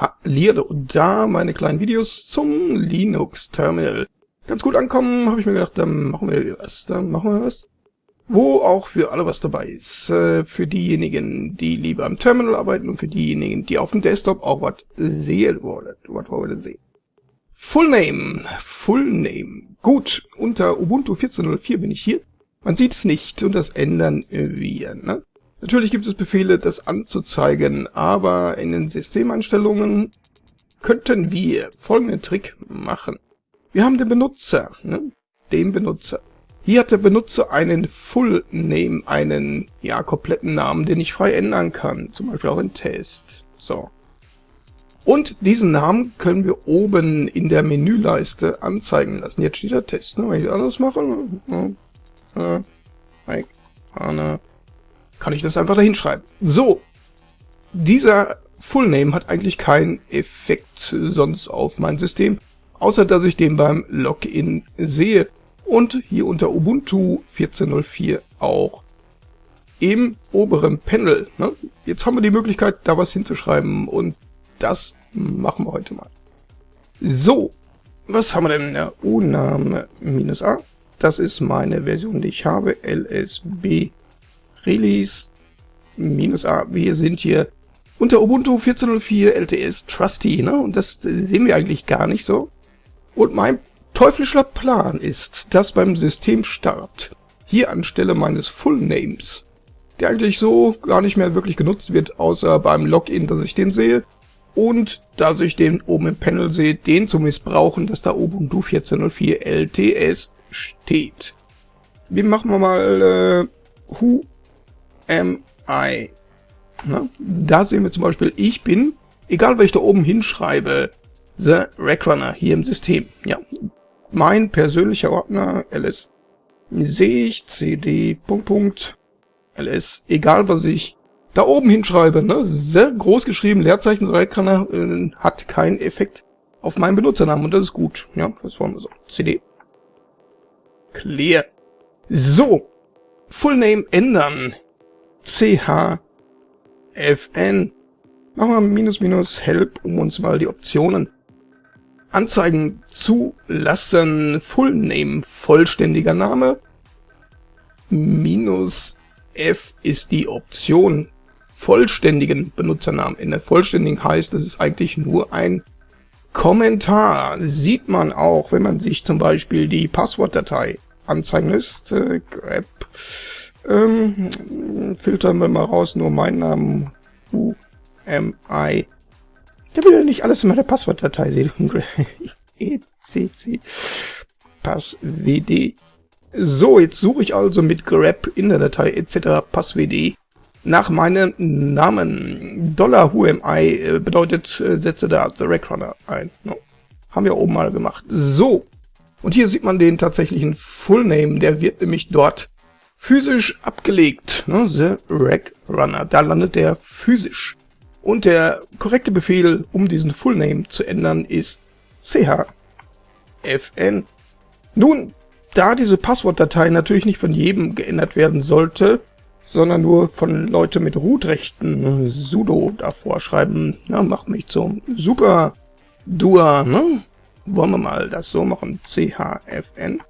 Hallihallo, und da meine kleinen Videos zum Linux-Terminal. Ganz gut ankommen, habe ich mir gedacht, dann machen wir was, dann machen wir was. Wo auch für alle was dabei ist. Äh, für diejenigen, die lieber am Terminal arbeiten und für diejenigen, die auf dem Desktop auch was sehen wollen. Was wollen wir denn sehen? Full Name, Full Name. Gut, unter Ubuntu 14.04 bin ich hier. Man sieht es nicht und das ändern wir, ne? Natürlich gibt es Befehle, das anzuzeigen, aber in den Systemeinstellungen könnten wir folgenden Trick machen. Wir haben den Benutzer, ne? den Benutzer. Hier hat der Benutzer einen Full Name, einen ja kompletten Namen, den ich frei ändern kann, zum Beispiel auch in Test. So. Und diesen Namen können wir oben in der Menüleiste anzeigen lassen. Jetzt steht der Test, ne? Wenn ich anders mache, ne? äh, äh, kann ich das einfach da hinschreiben. So, dieser Fullname hat eigentlich keinen Effekt sonst auf mein System, außer dass ich den beim Login sehe und hier unter Ubuntu 14.04 auch im oberen Panel. Ne? Jetzt haben wir die Möglichkeit, da was hinzuschreiben und das machen wir heute mal. So, was haben wir denn? Der U-Name minus A. Das ist meine Version, die ich habe. LSB Release minus A. Wir sind hier unter Ubuntu 14.04 LTS Trusty, ne? Und das sehen wir eigentlich gar nicht so. Und mein teuflischer Plan ist, dass beim Systemstart hier anstelle meines Fullnames, der eigentlich so gar nicht mehr wirklich genutzt wird, außer beim Login, dass ich den sehe, und dass ich den oben im Panel sehe, den zu missbrauchen, dass da Ubuntu 14.04 LTS steht. Wir machen wir mal äh, who am I? Na, da sehen wir zum Beispiel, ich bin, egal was ich da oben hinschreibe, The Rackrunner hier im System. Ja, mein persönlicher Ordner ls sehe ich cd Punkt, Punkt, ls, egal was ich da oben hinschreibe, ne, sehr groß geschrieben, Leerzeichen Rackrunner äh, hat keinen Effekt auf meinen Benutzernamen und das ist gut. Ja, das wollen wir so. cd clear. So, Fullname ändern. CHFN. Machen wir minus minus help, um uns mal die Optionen anzeigen zu lassen. Fullname, vollständiger Name. Minus F ist die Option vollständigen Benutzernamen. In der vollständigen heißt, es ist eigentlich nur ein Kommentar. Sieht man auch, wenn man sich zum Beispiel die Passwortdatei anzeigen lässt. Äh, grab ähm, filtern wir mal raus, nur mein Namen. Who am I? Der will ja nicht alles in meiner Passwortdatei sehen. ECC passwd. So, jetzt suche ich also mit grep in der Datei etc. passwd nach meinem Namen. Dollar who am I äh, bedeutet, äh, setze da the Rackrunner ein. No. Haben wir oben mal gemacht. So. Und hier sieht man den tatsächlichen Fullname. Der wird nämlich dort physisch abgelegt. Ne? The Rack Runner. Da landet der physisch. Und der korrekte Befehl, um diesen Fullname zu ändern, ist chfn. Nun, da diese Passwortdatei natürlich nicht von jedem geändert werden sollte, sondern nur von Leuten mit Root-Rechten ne, sudo davor schreiben, na, macht mich zum Super Dua, ne? Wollen wir mal das so machen, chfn.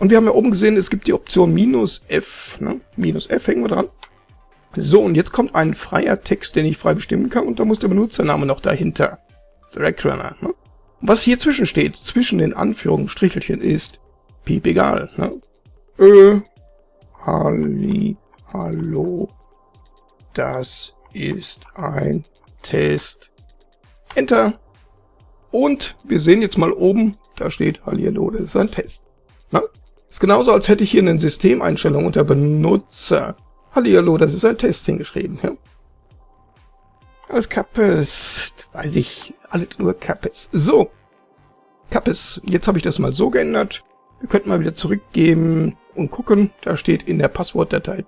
Und wir haben ja oben gesehen, es gibt die Option minus F. Ne? Minus F hängen wir dran. So, und jetzt kommt ein freier Text, den ich frei bestimmen kann, und da muss der Benutzername noch dahinter. Trackrunner. Ne? Was hier zwischen steht, zwischen den Anführungsstrichelchen, ist piep egal. Ne? Äh, Halli, hallo, das ist ein Test. Enter. Und wir sehen jetzt mal oben, da steht Hallihallo, das ist ein Test. Na? Ist genauso, als hätte ich hier in den Systemeinstellungen unter Benutzer Hallihallo, das ist ein Test hingeschrieben. Ja? Alles Kappes, weiß ich, alles nur Kappes. So, Kappes, jetzt habe ich das mal so geändert. Wir könnten mal wieder zurückgehen und gucken. Da steht in der Passwortdatei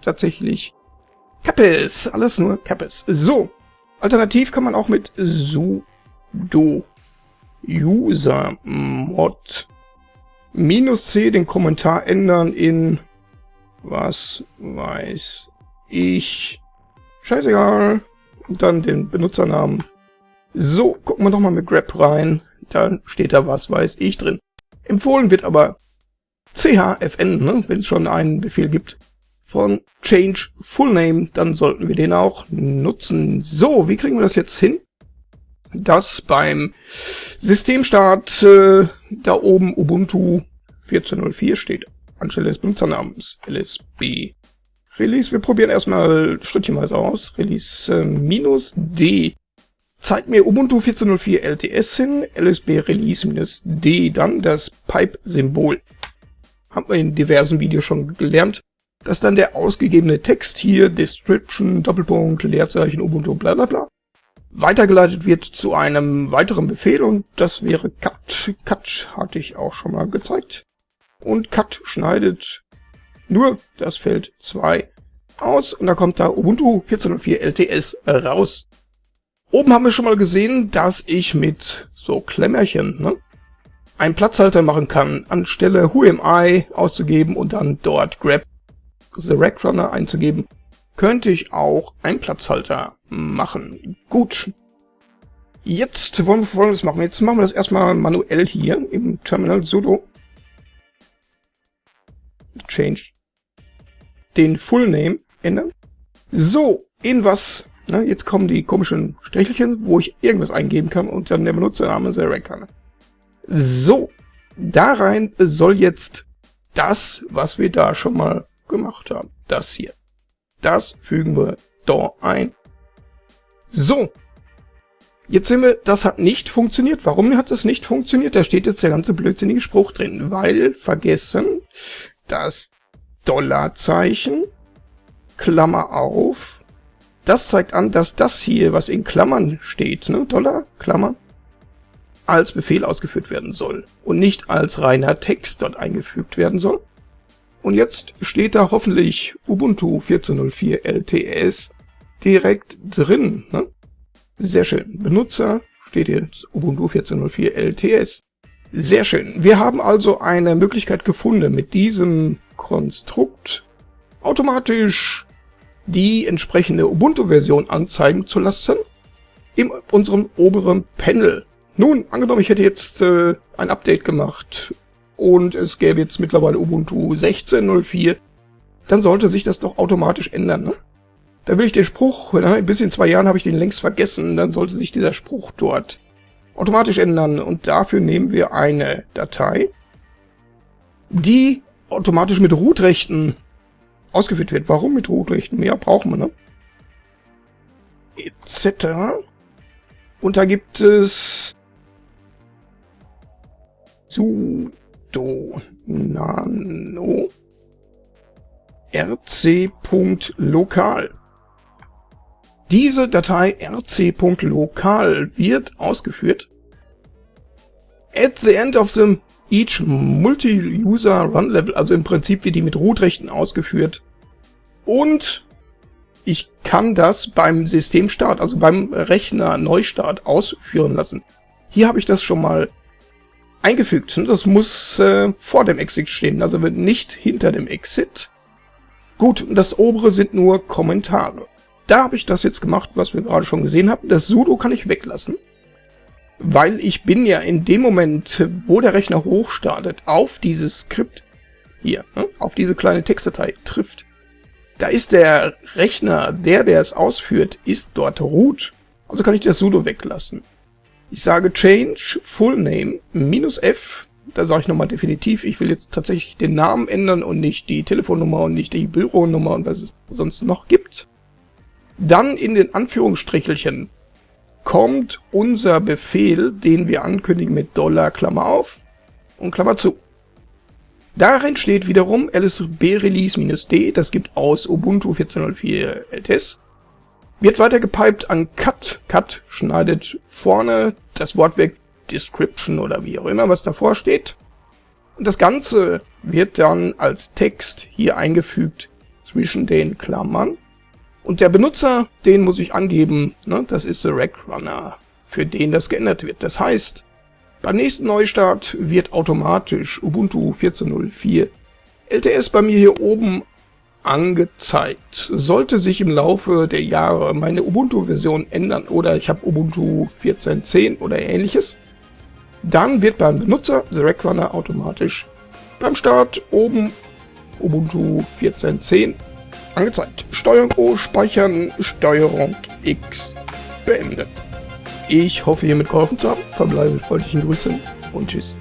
tatsächlich Kappes, alles nur Kappes. So, alternativ kann man auch mit sudo usermod minus C den Kommentar ändern in was weiß ich. Scheißegal. Und dann den Benutzernamen So, gucken wir doch mal mit grep rein. Da steht da was weiß ich drin. Empfohlen wird aber chfn, ne, wenn es schon einen Befehl gibt von change full name, dann sollten wir den auch nutzen. So, wie kriegen wir das jetzt hin? Dass beim Systemstart äh, da oben Ubuntu 14.04 steht, anstelle des Benutzernamens lsb. Release, wir probieren erstmal schrittchenweise aus. Release äh, minus D zeigt mir Ubuntu 14.04 LTS hin, lsb Release minus D, dann das Pipe-Symbol. Haben wir in diversen Videos schon gelernt, dass dann der ausgegebene Text hier, Description, Doppelpunkt, Leerzeichen, Ubuntu, bla bla bla, weitergeleitet wird zu einem weiteren Befehl und das wäre cut. Cut hatte ich auch schon mal gezeigt. Und cut schneidet nur das Feld 2 aus und da kommt da Ubuntu 14.04 LTS raus. Oben haben wir schon mal gesehen, dass ich mit so Klemmerchen ne, einen Platzhalter machen kann, anstelle Who am I auszugeben und dann dort grab the rack runner einzugeben, könnte ich auch einen Platzhalter machen. Gut. Jetzt wollen wir folgendes machen. Jetzt machen wir das erstmal manuell hier im Terminal sudo change den Full Name ändern. So, in was? Na, jetzt kommen die komischen Strichelchen, wo ich irgendwas eingeben kann und dann der Benutzername Rack kann. So, da rein soll jetzt das, was wir da schon mal gemacht haben. Das hier. Das fügen wir da ein. So. Jetzt sehen wir, das hat nicht funktioniert. Warum hat das nicht funktioniert? Da steht jetzt der ganze blödsinnige Spruch drin. Weil, vergessen, das Dollarzeichen, Klammer auf, das zeigt an, dass das hier, was in Klammern steht, ne, Dollar, Klammer, als Befehl ausgeführt werden soll und nicht als reiner Text dort eingefügt werden soll. Und jetzt steht da hoffentlich Ubuntu 14.04 LTS direkt drin. Ne? Sehr schön. Benutzer steht jetzt Ubuntu 14.04 LTS. Sehr schön. Wir haben also eine Möglichkeit gefunden, mit diesem Konstrukt automatisch die entsprechende Ubuntu-Version anzeigen zu lassen in unserem oberen Panel. Nun, angenommen, ich hätte jetzt äh, ein Update gemacht und es gäbe jetzt mittlerweile Ubuntu 16.04, dann sollte sich das doch automatisch ändern. Ne? Da will ich den Spruch, na, bis in zwei Jahren habe ich den längst vergessen, dann sollte sich dieser Spruch dort automatisch ändern und dafür nehmen wir eine Datei, die automatisch mit Root-Rechten ausgeführt wird. Warum mit Root-Rechten? Mehr brauchen wir, ne? Etc. Und da gibt es sudo nano rc.lokal. Diese Datei rc.lokal wird ausgeführt at the end of the each multi-user run level, also im Prinzip wird die mit Root-Rechten ausgeführt. Und ich kann das beim Systemstart, also beim Rechner Neustart ausführen lassen. Hier habe ich das schon mal eingefügt. Das muss äh, vor dem Exit stehen, also nicht hinter dem Exit. Gut, das obere sind nur Kommentare. Da habe ich das jetzt gemacht, was wir gerade schon gesehen haben. Das sudo kann ich weglassen weil ich bin ja in dem Moment, wo der Rechner hochstartet, auf dieses Skript hier, ne, auf diese kleine Textdatei trifft. Da ist der Rechner, der, der es ausführt, ist dort root. Also kann ich das sudo weglassen. Ich sage change full name minus f. Da sage ich nochmal definitiv, ich will jetzt tatsächlich den Namen ändern und nicht die Telefonnummer und nicht die Büronummer und was es sonst noch gibt. Dann in den Anführungsstrichelchen kommt unser Befehl, den wir ankündigen mit Dollar, Klammer auf und Klammer zu. Darin steht wiederum lsb release-d, das gibt aus Ubuntu 14.04 LTS, wird weiter gepiped an cut. Cut schneidet vorne das Wort weg, Description oder wie auch immer, was davor steht. Und das Ganze wird dann als Text hier eingefügt zwischen den Klammern. Und der Benutzer, den muss ich angeben, ne, das ist the Rack Runner, für den das geändert wird. Das heißt, beim nächsten Neustart wird automatisch Ubuntu 14.04 LTS bei mir hier oben angezeigt. Sollte sich im Laufe der Jahre meine Ubuntu-Version ändern oder ich habe Ubuntu 14.10 oder ähnliches, dann wird beim Benutzer The Rack Runner automatisch beim Start oben Ubuntu 14.10 angezeigt. Steuerung O speichern, Steuerung X beenden. Ich hoffe, hiermit geholfen zu haben. Verbleibe mit freundlichen Grüßen und Tschüss.